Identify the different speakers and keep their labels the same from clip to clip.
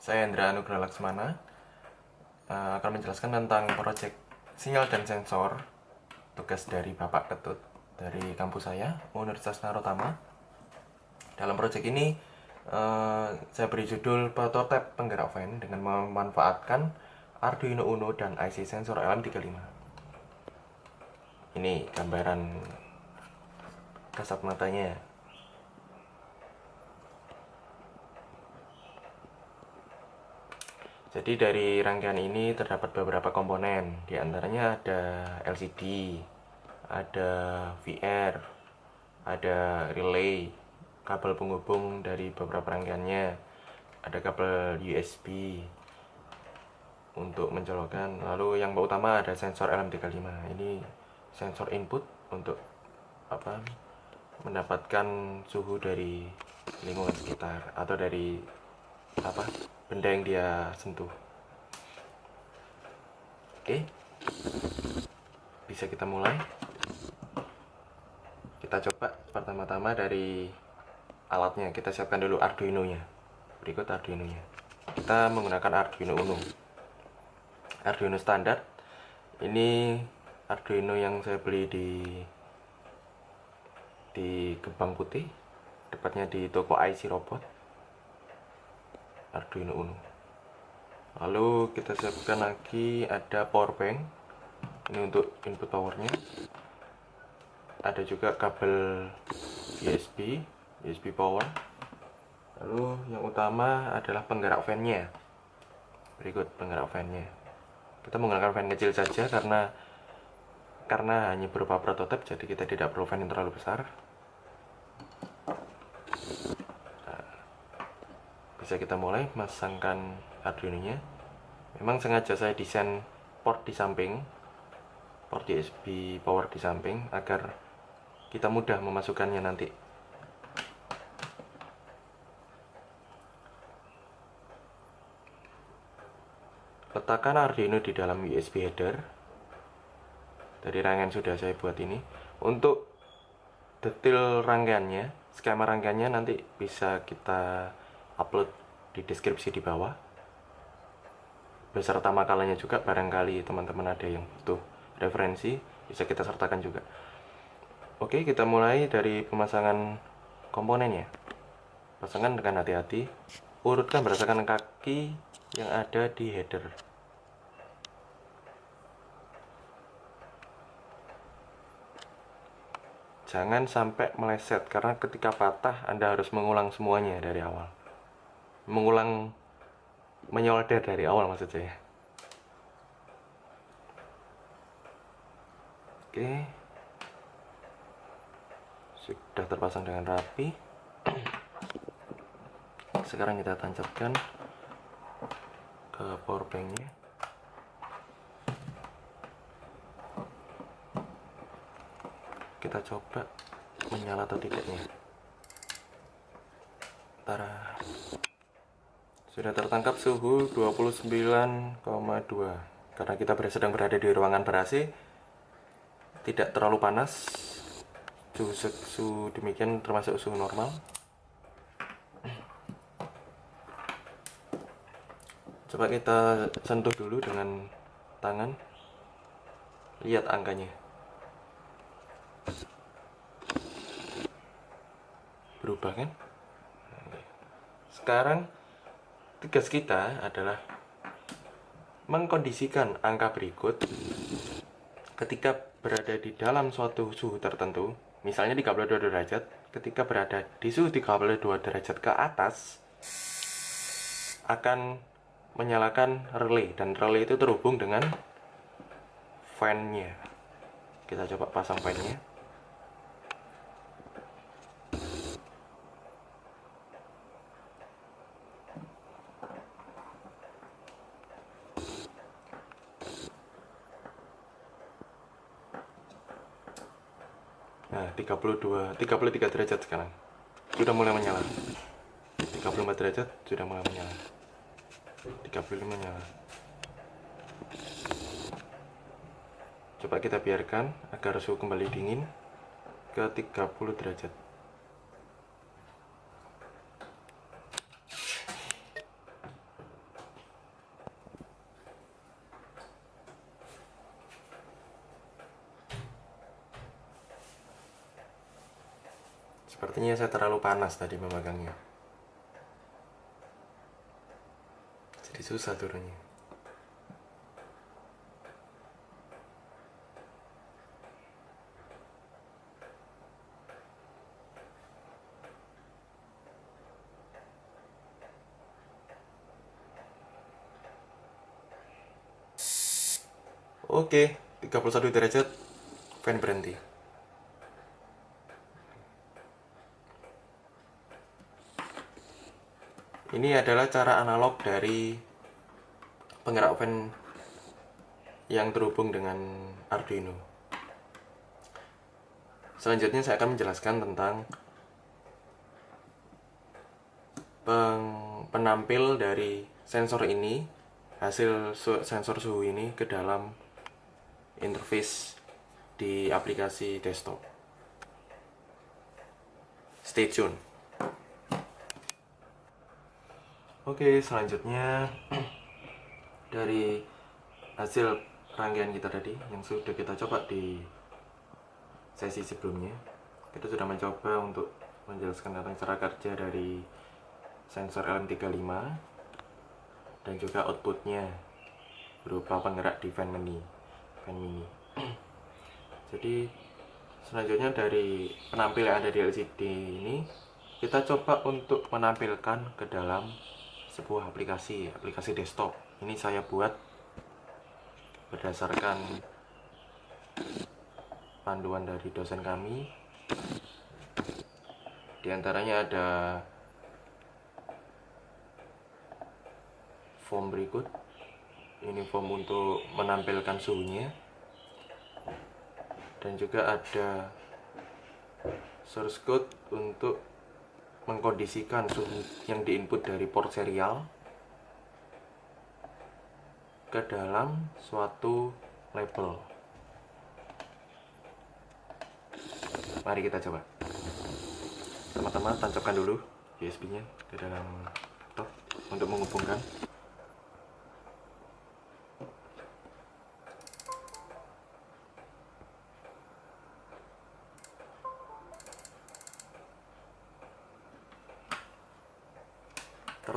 Speaker 1: Saya Hendra Anugrah Laksmana uh, akan menjelaskan tentang proyek sinyal dan sensor tugas dari Bapak Ketut dari kampus saya Universitas Narotama. Dalam proyek ini uh, saya beri judul prototipe penggerak fan dengan memanfaatkan Arduino Uno dan IC sensor LM35. Ini gambaran kasat matanya Jadi dari rangkaian ini terdapat beberapa komponen, di antaranya ada LCD, ada VR, ada relay, kabel penghubung dari beberapa rangkaiannya, ada kabel USB untuk mencolokkan. Lalu yang utama ada sensor LM35. Ini sensor input untuk apa? mendapatkan suhu dari lingkungan sekitar atau dari apa benda yang dia sentuh. Oke. Bisa kita mulai? Kita coba pertama-tama dari alatnya. Kita siapkan dulu Arduino nya berikut Arduino nya kita menggunakan Arduino Uno. Arduino standar. Ini Arduino yang saya beli di di Gebang Putih. Tepatnya di toko IC Robot Arduino Uno. Lalu kita siapkan lagi ada power bank. Ini untuk input powernya. Ada juga kabel USB USB power. Lalu yang utama adalah penggerak fan-nya. Berikut penggerak fan-nya. Kita menggunakan fan kecil saja karena karena hanya berupa prototipe jadi kita tidak perlu fan yang terlalu besar bisa kita mulai masangkan Arduino nya memang sengaja saya desain port di samping port USB power di samping agar kita mudah memasukkannya nanti. Letakkan Arduino di dalam USB header. Dari rangkaian sudah saya buat ini. Untuk detail rangkaiannya skema rangkaiannya nanti bisa kita upload di deskripsi di bawah. Beserta makalahnya juga barangkali teman-teman ada yang butuh referensi bisa kita sertakan juga. Oke kita mulai dari pemasangan komponennya pasangan dengan hati-hati. Urutkan berdasarkan kaki yang ada di header. Jangan sampai meleset karena ketika patah anda harus mengulang semuanya dari awal mengulang menyolder dari awal maksud saya. Oke. Sudah terpasang dengan rapi. Sekarang kita tancapkan ke power banknya. Kita coba menyala atau tidaknya sudah tertangkap suhu 29,2 karena kita sedang berada di ruangan ber AC tidak terlalu panas suhu, suhu demikian termasuk suhu normal. Coba kita sentuh dulu dengan tangan. Lihat angkanya. Berubah kan? Sekarang tugas kita adalah mengkondisikan angka berikut. Ketika berada di dalam suatu suhu tertentu misalnya 32 derajat ketika berada di suhu 32 derajat ke atas akan menyalakan relay dan relay itu terhubung dengan fan-nya. Kita coba pasang fan-nya Nah, 32, 33 derajat sekarang. Sudah mulai menyala. 34 derajat sudah mulai menyala. 35 menyala. Coba kita biarkan agar suhu kembali dingin ke 30 derajat. Sepertinya saya terlalu panas tadi memegangnya. Jadi susah turunnya. Oke, 31 derajat, fan berhenti. Ini adalah cara analog dari penggerak fan yang terhubung dengan Arduino. Selanjutnya saya akan menjelaskan tentang penampil dari sensor ini, hasil sensor suhu ini ke dalam interface di aplikasi desktop. Stay tune. Oke, selanjutnya dari hasil rangkaian kita tadi yang sudah kita coba di sesi sebelumnya, kita sudah mencoba untuk menjelaskan tentang cara kerja dari sensor LM35 dan juga outputnya berupa penggerak di fan mini, fan mini. Jadi selanjutnya dari penampil yang ada di LCD ini kita coba untuk menampilkan ke dalam sebuah aplikasi aplikasi desktop. Ini saya buat berdasarkan panduan dari dosen kami. Di antaranya ada form berikut. Ini form untuk menampilkan suhunya. Dan juga ada source code untuk mengkondisikan suhu yang diinput dari port serial ke dalam suatu label. Mari kita coba. Teman-teman tancapkan dulu USB nya ke dalam laptop untuk menghubungkan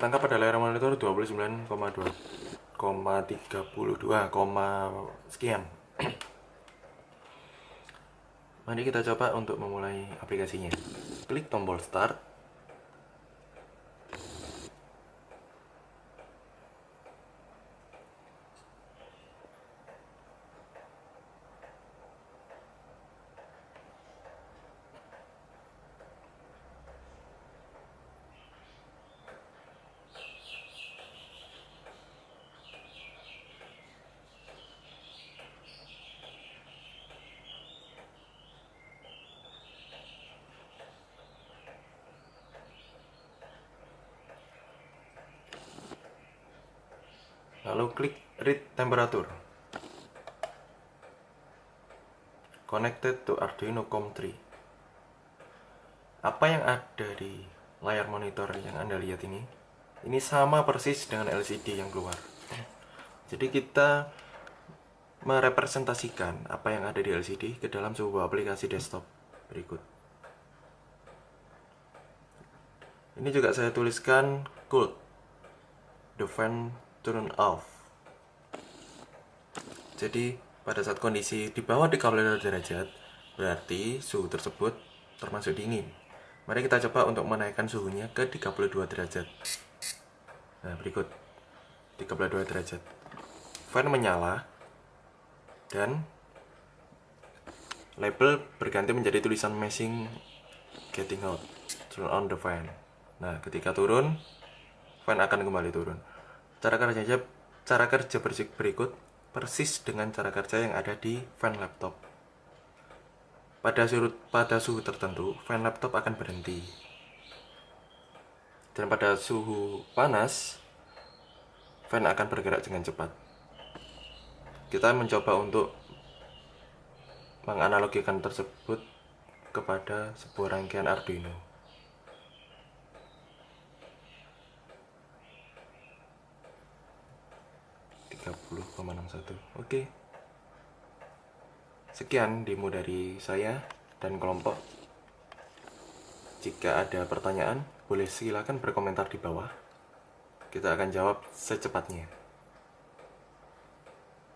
Speaker 1: tertangkap pada layar monitor 29,2,32, sekian. Mari kita coba untuk memulai aplikasinya. Klik tombol start lalu klik read temperature. Connected to Arduino COM3 apa yang ada di layar monitor yang anda lihat ini? Ini sama persis dengan LCD yang keluar. Jadi kita merepresentasikan apa yang ada di LCD ke dalam sebuah aplikasi desktop berikut. Ini juga saya tuliskan code the turn off. Jadi pada saat kondisi di bawah 32 derajat berarti suhu tersebut termasuk dingin. Mari kita coba untuk menaikkan suhunya ke 32 derajat. Nah berikut. 32 derajat. Fan menyala dan label berganti menjadi tulisan meshing getting out turn on the fan. Nah ketika turun fan akan kembali turun Cara kerjanya cara kerja berikut persis dengan cara kerja yang ada di fan laptop. Pada suhu, pada suhu tertentu, fan laptop akan berhenti. Dan pada suhu panas, fan akan bergerak dengan cepat. Kita mencoba untuk menganalogikan tersebut kepada sebuah rangkaian Arduino. 30,61 oke sekian demo dari saya dan kelompok Jika ada pertanyaan, boleh silakan berkomentar di bawah. Kita akan jawab secepatnya.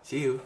Speaker 1: See you.